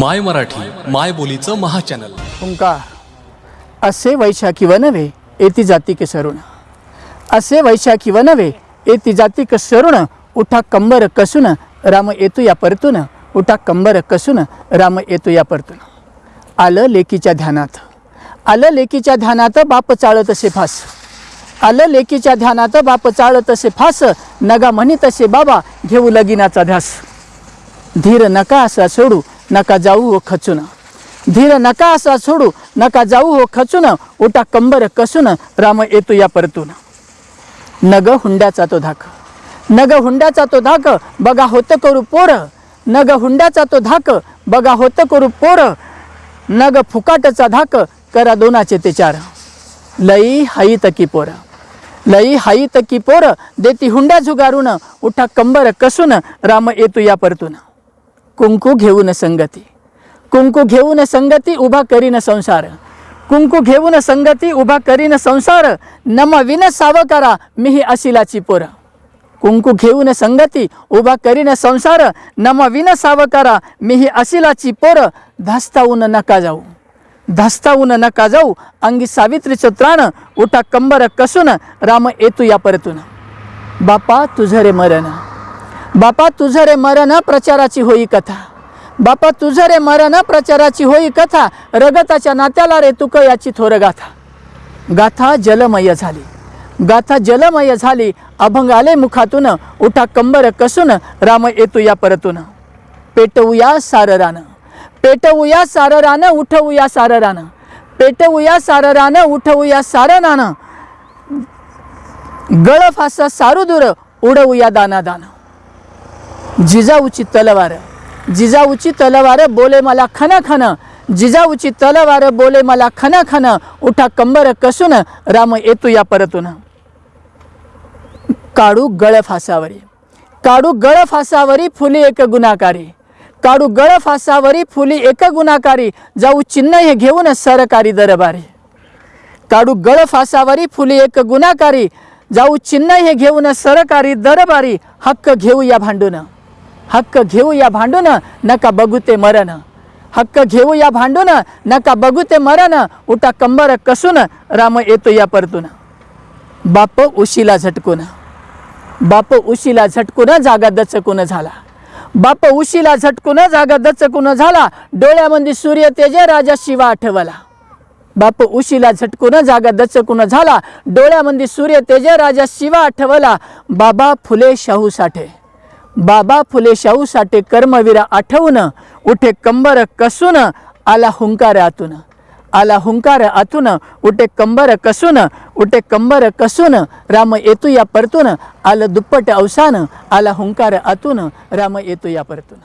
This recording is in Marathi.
माय मराठी माय बोलीचं महाचॅनल. ओंकार असे वैशाखी वनवे नव्हे येती के सरुण असे वैशाखी वनवे नव्हे येती जातिक सरुण उठा कंबर कसून राम येतो या परतून. उठा कंबर कसून राम येतो या परतून. आलं लेकीच्या ध्यानात. आलं लेकीच्या ध्यानात बाप चाळत असे फास. आलं लेकीच्या ध्यानात बाप चाळत असे फास. नगा म्हणी तसे बाबा घेऊ लगीनाचा ध्यास. धीर नका असा सोडू नका जाऊ हो खचून. धीर नका असा सोडू नका जाऊ हो खचून. उठा कंबर कसून राम येतो या परतून. नग हुंड्याचा तो धाक. नग हुंड्याचा तो धाक बघा होत करू पोर. नग हुंड्याचा तो धाक बघा होत करू पोर. नग फुकाटचा धाक करा दोनाचे ते चार. लई हाई तकी पोर. लई हाई तकी पोर देती हुंड्या झुगारून. उठा कंबर कसून राम येतो या परतून. कुंकू घेऊन संगती. कुंकू घेऊन संगती उभा करीन संसार. कुंकू घेऊन संगती उभा करीन संसार. नम विन सावकारा मिही अशिलाची पोर. कुंकू घेऊन संगती उभा करीन संसार. नम विन सावकारा मिही अशिलाची पोर. धास्तावून नका जाऊ. धास्तावून नका जाऊ. अंगी सावित्रीचं त्राण उठा कंबर कसून राम येतू या परतून. बापा तुझं रे मरण. बापा तुझं रे मरण प्रचाराची होई कथा. बापा तुझं रे मरण प्रचाराची होई कथा. रगताच्या नात्याला रे तुक याची थोर गाथा. गाथा जलमय झाली. गाथा जलमय झाली. अभंग आले मुखातून. उठा कंबर कसून. राम येतो या परतून. पेटवूया साररानं. पेटवूया साररानं उठवूया साररानं. पेटवूया साररानं उठवूया सारनानं रान गळफासा सारू दूर उडवूया दाना दाना जिजाऊची तलवार. जिजाऊची तलवार बोले मला खन खन. जिजाऊची तलवार बोले मला खन खन. उठा कंबर कसून. राम येतो या परतून. काढू गळ फासावरी. काढू गळ फासावरी फुली एक गुन्हाकारी काढू गळ फासावरी फुली एक गुन्हाकारी जाऊ चिन्ह हे घेऊन सरकारी दरबारी. काढू गळ फासावरी फुली एक गुन्हाकारी जाऊ चिन्ह हे घेऊन सरकारी दरबारी. हक्क घेऊ या भांडून. हक्क घेऊ या भांडून नका बघू ते मरण. हक्क घेऊ या भांडून नका बघू ते मरण. उठा कंबर कसून राम येतो या परतून. बाप उशीला झटकून. बाप उशीला झटकून जागा दचकून झाला. बाप उशीला झटकून जागा दचकून झाला. डोळ्यामध्ये सूर्य तेज राजा शिवा आठवला. बाप उशीला झटकून जागा दचकून झाला. डोळ्यामध्ये सूर्य तेज राजा शिवा आठवला. बाबा फुले शाहू साठे. बाबा फुले शाहू साठे कर्मवीरा आठवून उठे कंबर कसून आला हुंकार आतून. आला हुंकार आतून उठे कंबर कसून उठे कंबर कसून राम येतो या परतून आलं दुप्पट अवसान आला हुंकार आतून राम येतो या परतून.